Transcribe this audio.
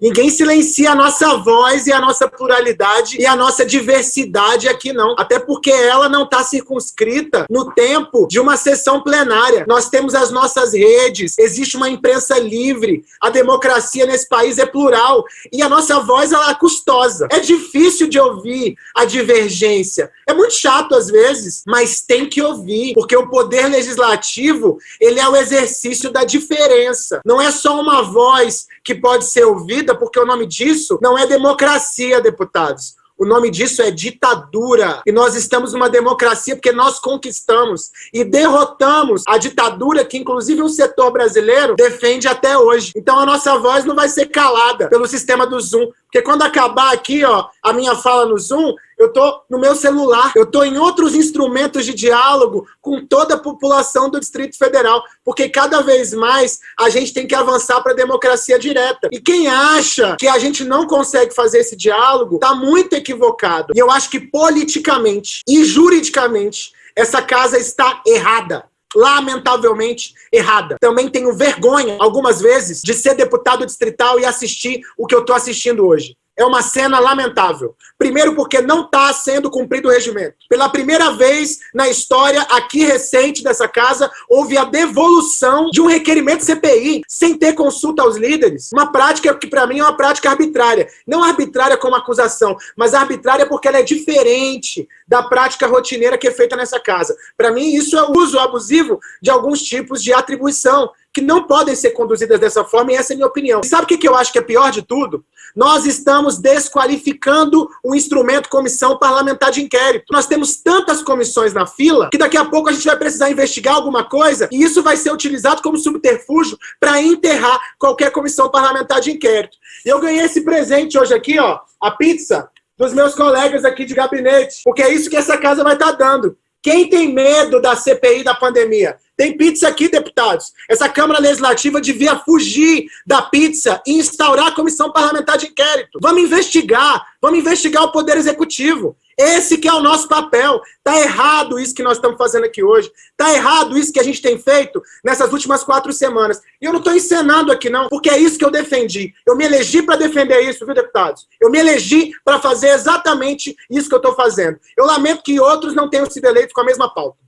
Ninguém silencia a nossa voz e a nossa pluralidade e a nossa diversidade aqui, não. Até porque ela não está circunscrita no tempo de uma sessão plenária. Nós temos as nossas redes, existe uma imprensa livre, a democracia nesse país é plural e a nossa voz ela é custosa. É difícil de ouvir a divergência. É muito chato às vezes, mas tem que ouvir, porque o poder legislativo ele é o exercício da diferença. Não é só uma voz que pode ser ouvida, porque o nome disso não é democracia, deputados. O nome disso é ditadura. E nós estamos numa democracia porque nós conquistamos e derrotamos a ditadura que, inclusive, o setor brasileiro defende até hoje. Então, a nossa voz não vai ser calada pelo sistema do Zoom. Porque quando acabar aqui, ó, a minha fala no Zoom, eu tô no meu celular, eu tô em outros instrumentos de diálogo com toda a população do Distrito Federal, porque cada vez mais a gente tem que avançar para a democracia direta. E quem acha que a gente não consegue fazer esse diálogo, está muito equivocado. E eu acho que politicamente e juridicamente essa casa está errada lamentavelmente errada. Também tenho vergonha, algumas vezes, de ser deputado distrital e assistir o que eu estou assistindo hoje é uma cena lamentável. Primeiro porque não está sendo cumprido o regimento. Pela primeira vez na história aqui recente dessa casa, houve a devolução de um requerimento CPI, sem ter consulta aos líderes. Uma prática que para mim é uma prática arbitrária. Não arbitrária como acusação, mas arbitrária porque ela é diferente da prática rotineira que é feita nessa casa. Para mim isso é o uso abusivo de alguns tipos de atribuição que não podem ser conduzidas dessa forma, e essa é a minha opinião. E sabe o que eu acho que é pior de tudo? Nós estamos desqualificando o instrumento comissão parlamentar de inquérito. Nós temos tantas comissões na fila que daqui a pouco a gente vai precisar investigar alguma coisa e isso vai ser utilizado como subterfúgio para enterrar qualquer comissão parlamentar de inquérito. E eu ganhei esse presente hoje aqui, ó, a pizza dos meus colegas aqui de gabinete, porque é isso que essa casa vai estar tá dando. Quem tem medo da CPI da pandemia? Tem pizza aqui, deputados. Essa Câmara Legislativa devia fugir da pizza e instaurar a comissão parlamentar de inquérito. Vamos investigar, vamos investigar o Poder Executivo. Esse que é o nosso papel. Tá errado isso que nós estamos fazendo aqui hoje. Tá errado isso que a gente tem feito nessas últimas quatro semanas. E eu não estou encenando aqui, não, porque é isso que eu defendi. Eu me elegi para defender isso, viu, deputados? Eu me elegi para fazer exatamente isso que eu estou fazendo. Eu lamento que outros não tenham sido eleitos com a mesma pauta.